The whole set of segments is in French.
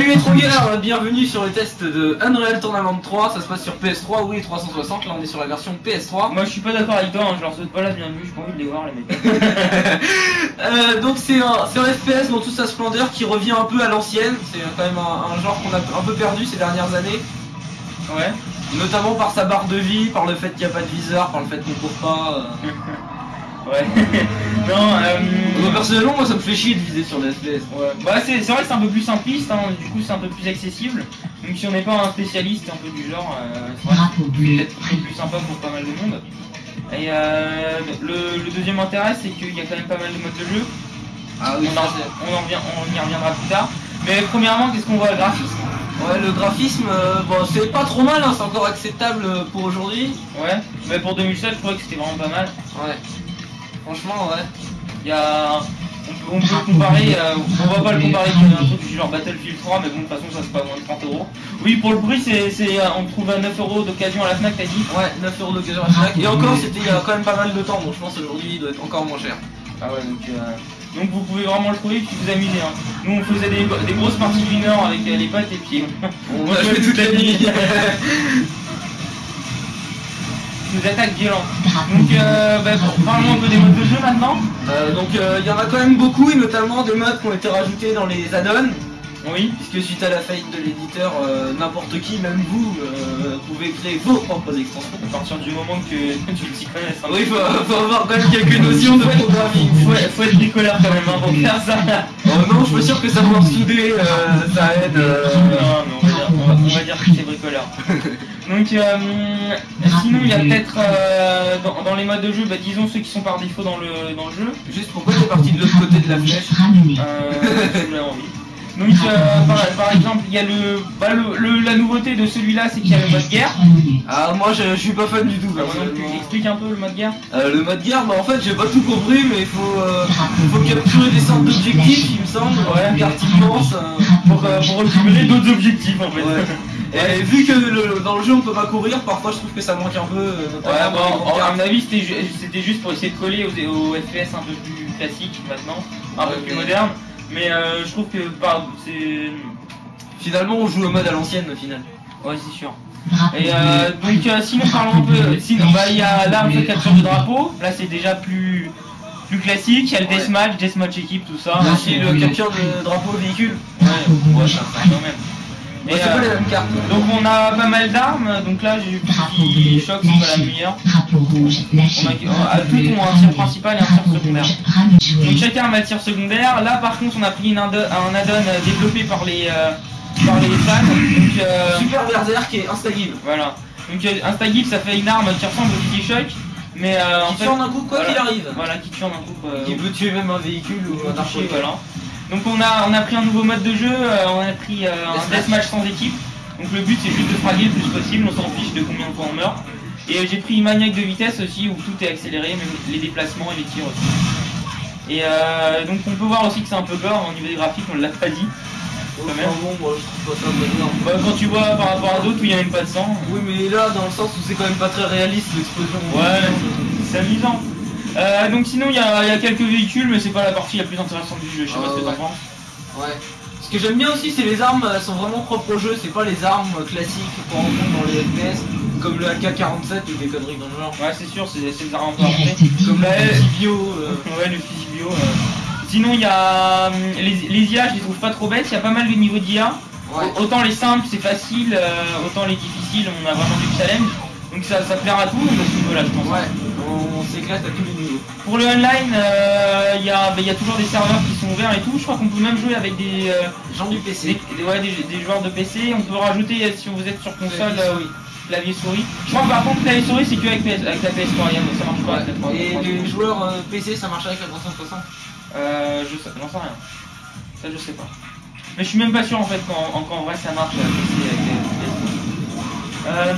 Salut les trogueurs, bienvenue sur le test de Unreal Tournament 3, ça se passe sur PS3, oui 360, là on est sur la version PS3. Moi je suis pas d'accord avec toi, hein, je leur souhaite pas la bienvenue, j'ai pas envie de les voir les mecs. Euh, donc c'est un, c'est un FPS dans toute sa splendeur qui revient un peu à l'ancienne, c'est quand même un, un genre qu'on a un peu perdu ces dernières années, Ouais. notamment par sa barre de vie, par le fait qu'il n'y a pas de viseur, par le fait qu'on court pas. euh. Ouais. non, euh... Moi, personnellement moi ça me fait chier de viser sur des FPS. Ouais. Bah c'est c'est vrai que c'est un peu plus simpliste, hein, du coup c'est un peu plus accessible. Donc si on n'est pas un spécialiste un peu du genre, euh, c'est peut-être plus sympa pour pas mal de monde. Et euh, le, le deuxième intérêt c'est qu'il y a quand même pas mal de modes de jeu. Ah on, en, on, en revient- on y reviendra plus tard. Mais premièrement, qu'est-ce qu'on voit le graphisme? Ouais le graphisme, euh, bon c'est pas trop mal, hein, c'est encore acceptable euh, pour aujourd'hui. Ouais. Mais pour 2007, je trouvais que c'était vraiment pas mal. Ouais. Franchement ouais. Il y a. On peut, on peut comparer, euh, on va pas le comparer avec un truc du genre Battlefield 3, mais bon, de toute façon, ça c'est pas moins de 30 euros. Oui, pour le prix, c'est, c'est, euh, on trouve à 9 euros d'occasion à la Fnac, t'as dit? Ouais, 9 euros d'occasion à la Fnac. Et encore, c'était il y a quand même pas mal de temps, donc je pense aujourd'hui il doit être encore moins cher. Ah ouais, donc, euh, donc vous pouvez vraiment le trouver et puis vous amuser. Hein. Nous, on faisait des, des grosses parties du Nord avec euh, les potes et puis On va jouer toute la nuit. nous attaque violent. Donc, euh, bah, parlons un peu des modes de jeu maintenant. Euh, donc euh, il y en a quand même beaucoup, et notamment des modes qui ont été rajoutés dans les add-ons. Oui. Puisque suite à la faillite de l'éditeur, euh, n'importe qui, même vous, pouvez créer vos propres extensions. À partir du moment que tu t'y connaisses. hein. Oui, faut, faut avoir quand même quelques notions de programming. Faut, faut être bricoleur quand même hein, pour faire ça. Oh non, je suis sûr que savoir souder, ça aide. Non, mais on va dire, que c'est bricoleur. Donc, euh, sinon, il y a peut-être euh, dans, dans les modes de jeu, bah, disons ceux qui sont par défaut dans le, dans le jeu. Juste pourquoi t'es parti de l'autre côté de la flèche. Euh, envie. Donc, euh, par, par exemple, il y a le, bah, le, le- la nouveauté de celui-là, c'est qu'il y a le mode guerre. Ah, moi je, je suis pas fan du tout. Bah, moi non plus, personnellement. explique un peu le mode guerre? Euh, le mode guerre, bah en fait j'ai pas tout compris, mais il faut, euh, faut capturer des sortes d'objectifs, il me semble. Ouais, carte immense. Pour, pour récupérer d'autres objectifs en fait. Ouais. Et vu que le- dans le jeu on peut pas courir, parfois je trouve que ça manque un peu. Ouais, bon, à mon avis, c'était ju- c'était juste pour essayer de coller aux, aux FPS un peu plus classiques maintenant, un peu plus modernes. Mais euh, je trouve que par, c'est. Finalement on joue au mode à l'ancienne au final. Ouais, c'est sûr. Et euh, donc, euh, sinon, parlons un peu. Sinon, bah, il y a on fait capture de drapeau. Là, c'est déjà plus, plus classique. Il y a le Ouais. deathmatch, deathmatch équipe, tout ça. Aussi le capture de drapeau véhicule. Ouais, ouais, ça, ça, quand même. C'est pas euh, les mêmes cartes. donc, on a pas mal d'armes. Donc là, j'ai qui bleu. choc, c'est pas la meilleure. Drapeau rouge. On Lâché. a, à toutes ont un tir principal et un tir secondaire. Donc chacun a un tir secondaire. Là par contre on a pris une un add-on développé par les, euh, par les fans. Donc euh, Super Berserk et Instagive. voilà. Donc Instagip ça fait une arme qui ressemble au Kiki Shock. Mais euh, en Qui fait. tue en un coup quoi voilà. qu'il arrive. Voilà, qui tue en un coup. euh, Qui peut tuer même un véhicule ou un archer. voilà. Donc on a, on a pris un nouveau mode de jeu, euh, on a pris euh, un Deathmatch. sans équipe. Donc le but c'est juste de fraguer le plus possible, on s'en fiche de combien de fois on meurt. Et euh, j'ai pris une maniaque de vitesse aussi où tout est accéléré, même les déplacements et les tirs aussi. Et euh, donc on peut voir aussi que c'est un peu gore au niveau des graphiques, on l'a pas dit. Enfin, même. bon, moi je trouve pas ça énorme. Bah, quand tu vois par rapport à d'autres où il n'y a même pas de sang, Oui, mais là, dans le sens où c'est quand même pas très réaliste l'explosion. Ouais. c'est amusant. Euh, donc sinon il y a, il y a quelques véhicules mais c'est pas la partie la plus intéressante du jeu, je sais Ah, pas ce que ouais. t'en penses. Ouais. Ce que j'aime bien aussi, c'est les armes, elles sont vraiment propres au jeu, c'est pas les armes classiques qu'on rencontre dans les FPS, comme le AK-47 ou des conneries dans le genre. Ouais c'est sûr, c'est des armes un peu Il avancées. reste 10 Comme la euh, Ouais, le fusil bio. euh. Sinon, il y a hum, les, les IA, je les trouve pas trop bêtes. Il y a pas mal de niveaux d'IA. Ouais. Autant les simples, c'est facile, euh, autant les difficiles, on a vraiment du challenge. Donc ça, ça plaira à tout le monde à ce niveau-là, je pense. Ouais, on s'éclate à tous les niveaux. Pour le online, euh, il y, a, bah, il y a toujours des serveurs qui sont ouverts et tout. Je crois qu'on peut même jouer avec des, euh, Gens du PC. des- ouais, des, des joueurs de PC. On peut rajouter, euh, si vous êtes sur console, souris. clavier souris. Je crois que par contre, clavier souris, c'est que avec, avec la PS3, il y a- ça marche pas avec la 3. Et les joueurs euh, PC, ça marche avec la 360 Euh, je sais, j'en sais rien. Ça, je sais pas. Mais je suis même pas sûr en fait qu'en en, qu'en vrai ça marche euh, PC avec les- Euh,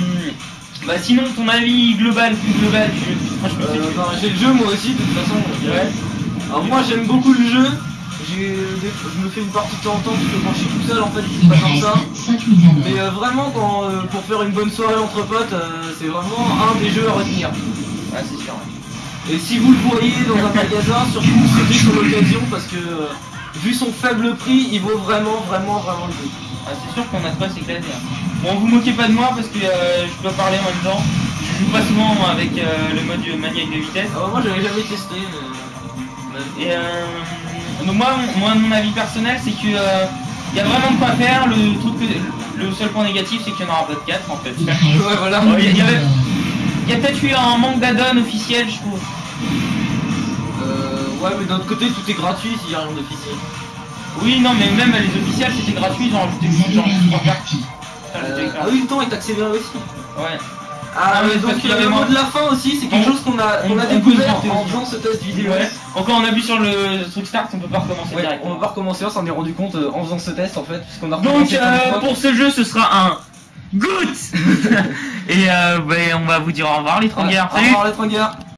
bah sinon, ton avis global, plus global du jeu. Euh, non, J'ai le jeu moi aussi, de toute façon. Ouais. Alors moi j'aime beaucoup le jeu. J'ai Je me fais une partie de temps en temps parce que quand je suis tout seul en fait c'est pas comme ça. reste 5 mises à Mais euh, vraiment quand euh, pour faire une bonne soirée entre potes, c'est vraiment un des jeux à retenir. Ouais, c'est sûr. Et si vous le voyez dans un magasin, surtout c'était sur l'occasion parce que vu son faible prix, il vaut vraiment, vraiment, vraiment le coup. Ah, c'est sûr qu'on a de quoi s'éclater. hein. Bon, vous moquez pas de moi parce que euh, je dois parler en même temps. Je joue pas souvent avec euh, le mode maniaque de vitesse. Alors, moi, j'avais jamais testé, mais. Et euh, donc moi, mon- moi, mon avis personnel, c'est que euh, y a vraiment de quoi faire. Le truc, que- le seul point négatif, c'est qu'il n'y en aura pas de 4 en fait. Ouais, voilà. Il y- il y Il y a peut-être eu un manque d'add-on officiel, je trouve. Euh, ouais, mais d'un autre côté, tout est gratuit s'il y a rien d'officiel. Oui, non, mais même les officiels, c'était gratuit, ils ont rajouté Vous genre avez Euh, ah oui, le temps est accéléré aussi. Ouais. Ah, Ah mais parce donc euh, avait le mot de la fin aussi, c'est quelque chose qu'on a, qu'on on- a peut découvert en faisant ce test vidéo. Quand on appuie sur le truc start, on peut pas recommencer Ouais, direct. on va pas recommencer, on s'en est rendu compte euh, en faisant ce test en fait, puisqu'on a Donc pour ce jeu, ce sera un good. Et euh, ben, on va vous dire au revoir les Voilà. trongueurs. Au revoir les tringueurs.